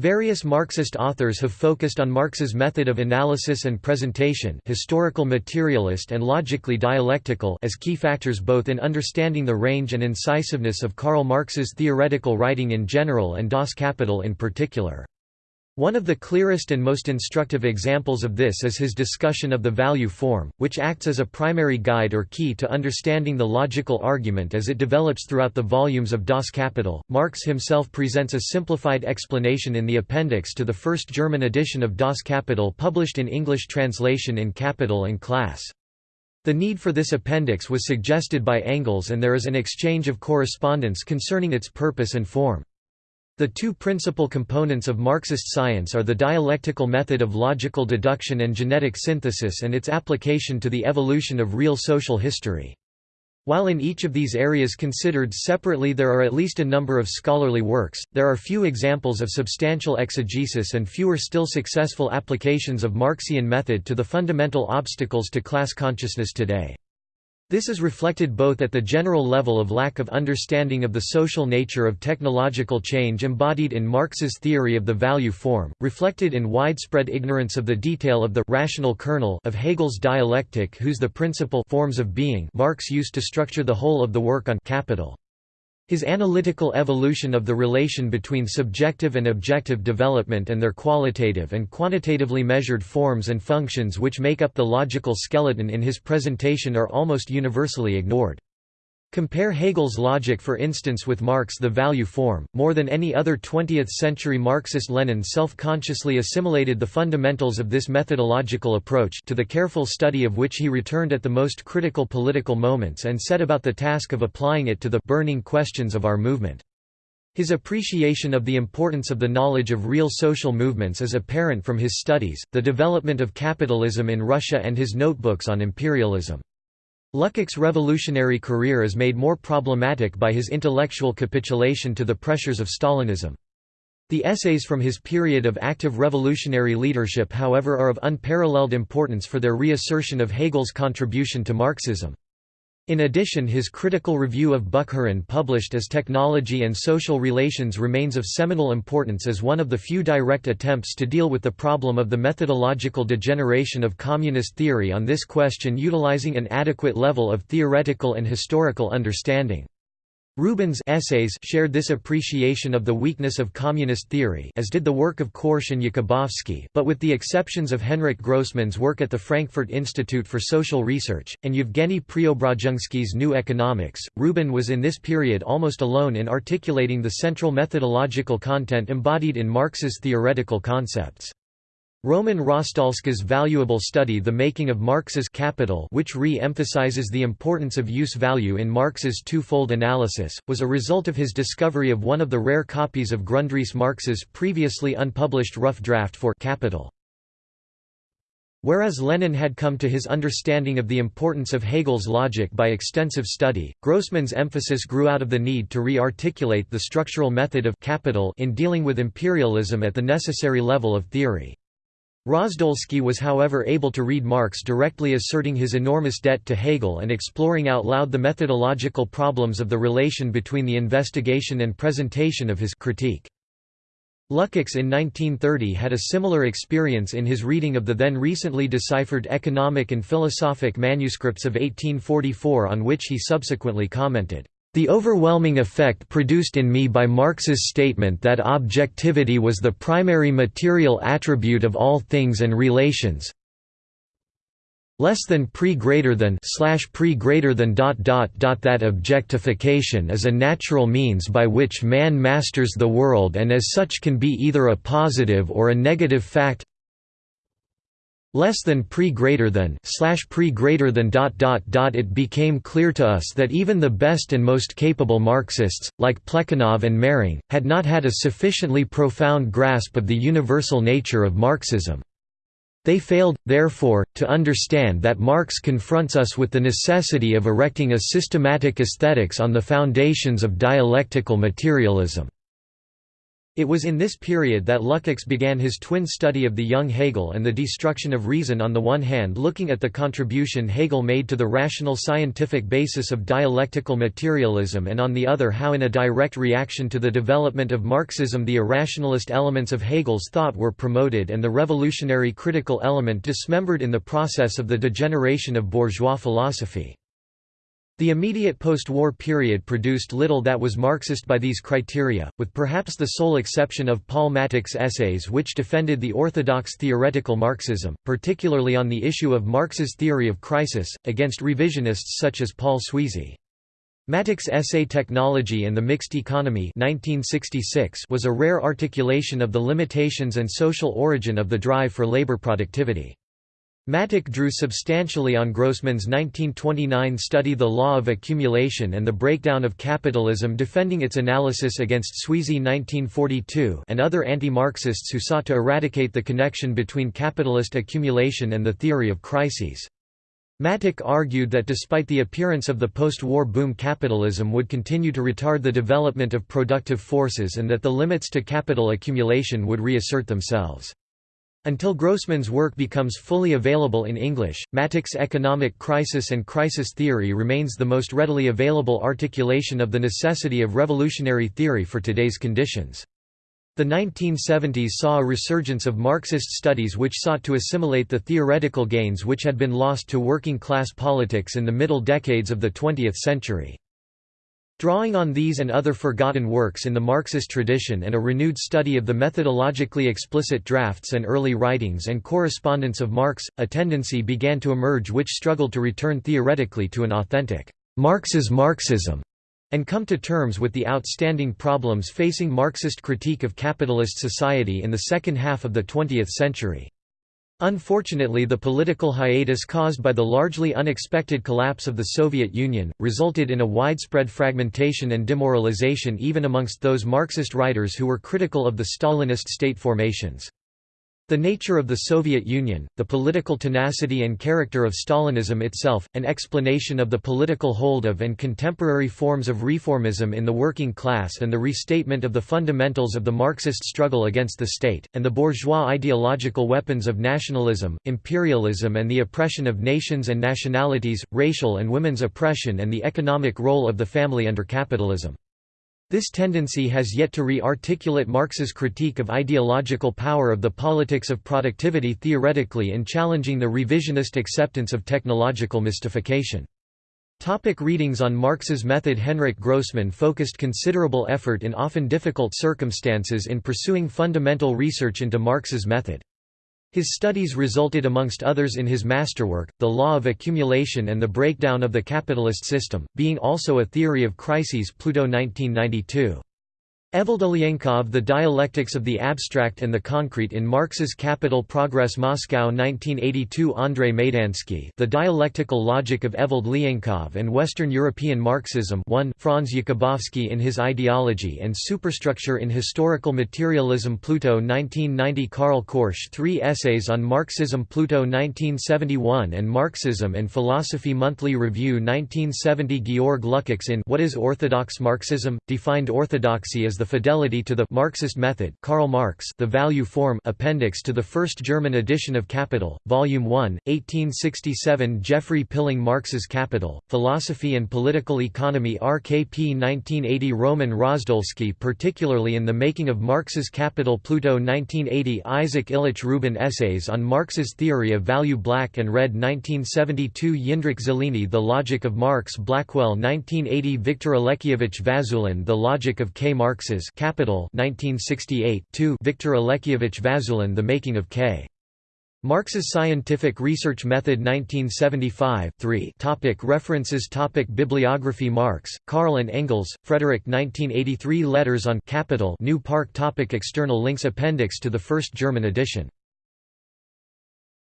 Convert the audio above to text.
Various Marxist authors have focused on Marx's method of analysis and presentation historical materialist and logically dialectical as key factors both in understanding the range and incisiveness of Karl Marx's theoretical writing in general and Das Kapital in particular. One of the clearest and most instructive examples of this is his discussion of the value form, which acts as a primary guide or key to understanding the logical argument as it develops throughout the volumes of Das Kapital. Marx himself presents a simplified explanation in the appendix to the first German edition of Das Kapital published in English translation in Capital and Class. The need for this appendix was suggested by Engels and there is an exchange of correspondence concerning its purpose and form. The two principal components of Marxist science are the dialectical method of logical deduction and genetic synthesis and its application to the evolution of real social history. While in each of these areas considered separately there are at least a number of scholarly works, there are few examples of substantial exegesis and fewer still successful applications of Marxian method to the fundamental obstacles to class consciousness today. This is reflected both at the general level of lack of understanding of the social nature of technological change embodied in Marx's theory of the value form, reflected in widespread ignorance of the detail of the rational kernel of Hegel's dialectic whose the principal forms of being Marx used to structure the whole of the work on capital. His analytical evolution of the relation between subjective and objective development and their qualitative and quantitatively measured forms and functions which make up the logical skeleton in his presentation are almost universally ignored. Compare Hegel's logic for instance with Marx the value form, more than any other 20th-century Marxist Lenin self-consciously assimilated the fundamentals of this methodological approach to the careful study of which he returned at the most critical political moments and set about the task of applying it to the burning questions of our movement. His appreciation of the importance of the knowledge of real social movements is apparent from his studies, the development of capitalism in Russia and his notebooks on imperialism. Lukács' revolutionary career is made more problematic by his intellectual capitulation to the pressures of Stalinism. The essays from his period of active revolutionary leadership however are of unparalleled importance for their reassertion of Hegel's contribution to Marxism. In addition his critical review of Bukharin published as Technology and Social Relations remains of seminal importance as one of the few direct attempts to deal with the problem of the methodological degeneration of communist theory on this question utilizing an adequate level of theoretical and historical understanding. Rubin's essays shared this appreciation of the weakness of communist theory as did the work of Korsch and Jakubowski, but with the exceptions of Henrik Grossman's work at the Frankfurt Institute for Social Research, and Yevgeny Preobrazhensky's New Economics, Rubin was in this period almost alone in articulating the central methodological content embodied in Marx's theoretical concepts. Roman Rozdolsky's valuable study The Making of Marx's Capital which re-emphasizes the importance of use value in Marx's two-fold analysis, was a result of his discovery of one of the rare copies of Grundrisse Marx's previously unpublished rough draft for Capital. Whereas Lenin had come to his understanding of the importance of Hegel's logic by extensive study, Grossman's emphasis grew out of the need to re-articulate the structural method of capital in dealing with imperialism at the necessary level of theory. Rozdolsky was however able to read Marx directly asserting his enormous debt to Hegel and exploring out loud the methodological problems of the relation between the investigation and presentation of his critique. Lukács in 1930 had a similar experience in his reading of the then recently deciphered economic and philosophic manuscripts of 1844 on which he subsequently commented, the overwhelming effect produced in me by Marx's statement that objectivity was the primary material attribute of all things and relations less than pre greater than slash pre greater than dot dot dot that objectification is a natural means by which man masters the world and as such can be either a positive or a negative fact less than pre greater than slash pre greater than dot dot dot it became clear to us that even the best and most capable Marxists, like Plekhanov and Mehring, had not had a sufficiently profound grasp of the universal nature of Marxism. They failed, therefore, to understand that Marx confronts us with the necessity of erecting a systematic aesthetics on the foundations of dialectical materialism. It was in this period that Lukács began his twin study of the young Hegel and the destruction of reason on the one hand looking at the contribution Hegel made to the rational scientific basis of dialectical materialism and on the other how in a direct reaction to the development of Marxism the irrationalist elements of Hegel's thought were promoted and the revolutionary critical element dismembered in the process of the degeneration of bourgeois philosophy. The immediate post-war period produced little that was Marxist by these criteria, with perhaps the sole exception of Paul Mattick's essays which defended the orthodox theoretical Marxism, particularly on the issue of Marx's theory of crisis, against revisionists such as Paul Sweezy. Mattick's essay Technology and the Mixed Economy 1966 was a rare articulation of the limitations and social origin of the drive for labor productivity. Mattick drew substantially on Grossman's 1929 study The Law of Accumulation and the Breakdown of Capitalism defending its analysis against Sweezy 1942 and other anti-Marxists who sought to eradicate the connection between capitalist accumulation and the theory of crises. Mattick argued that despite the appearance of the post-war boom capitalism would continue to retard the development of productive forces and that the limits to capital accumulation would reassert themselves. Until Grossman's work becomes fully available in English, Mattick's economic crisis and crisis theory remains the most readily available articulation of the necessity of revolutionary theory for today's conditions. The 1970s saw a resurgence of Marxist studies which sought to assimilate the theoretical gains which had been lost to working-class politics in the middle decades of the 20th century. Drawing on these and other forgotten works in the Marxist tradition and a renewed study of the methodologically explicit drafts and early writings and correspondence of Marx, a tendency began to emerge which struggled to return theoretically to an authentic Marx's Marxism and come to terms with the outstanding problems facing Marxist critique of capitalist society in the second half of the 20th century. Unfortunately the political hiatus caused by the largely unexpected collapse of the Soviet Union, resulted in a widespread fragmentation and demoralization even amongst those Marxist writers who were critical of the Stalinist state formations. The nature of the Soviet Union, the political tenacity and character of Stalinism itself, an explanation of the political hold of and contemporary forms of reformism in the working class and the restatement of the fundamentals of the Marxist struggle against the state, and the bourgeois ideological weapons of nationalism, imperialism and the oppression of nations and nationalities, racial and women's oppression and the economic role of the family under capitalism. This tendency has yet to re-articulate Marx's critique of ideological power of the politics of productivity theoretically in challenging the revisionist acceptance of technological mystification. Topic readings on Marx's method Henrik Grossman focused considerable effort in often difficult circumstances in pursuing fundamental research into Marx's method. His studies resulted amongst others in his masterwork, The Law of Accumulation and the Breakdown of the Capitalist System, being also a theory of crises Pluto 1992. Evald Ilyenkov The Dialectics of the Abstract and the Concrete in Marx's Capital Progress Moscow 1982 Andrei Maidansky The Dialectical Logic of Evald Ilyenkov and Western European Marxism 1 Franz Jakubowski in His Ideology and Superstructure in Historical Materialism Pluto 1990 Karl Korsch Three Essays on Marxism Pluto 1971 and Marxism and Philosophy Monthly Review 1970 Georg Lukács in What is Orthodox Marxism? Defined orthodoxy as the fidelity to the Marxist method Karl Marx the value form appendix to the first German edition of Capital, Volume 1, 1867 Geoffrey Pilling Marx's Capital, Philosophy and Political Economy RKP 1980 Roman Rozdolsky particularly in The Making of Marx's Capital Pluto 1980 Isaac Ilyich Rubin Essays on Marx's Theory of Value Black and Red 1972 Jindřich Zelený The Logic of Marx Blackwell 1980 Viktor Alexievich Vazulin The Logic of K. Marx Capital 1968 2 Viktor Alexievich Vazulin The Making of K. Marx's Scientific Research Method 1975 3 topic References topic Bibliography Marx, Karl and Engels, Frederick 1983 Letters on Capital New Park topic External links Appendix to the first German edition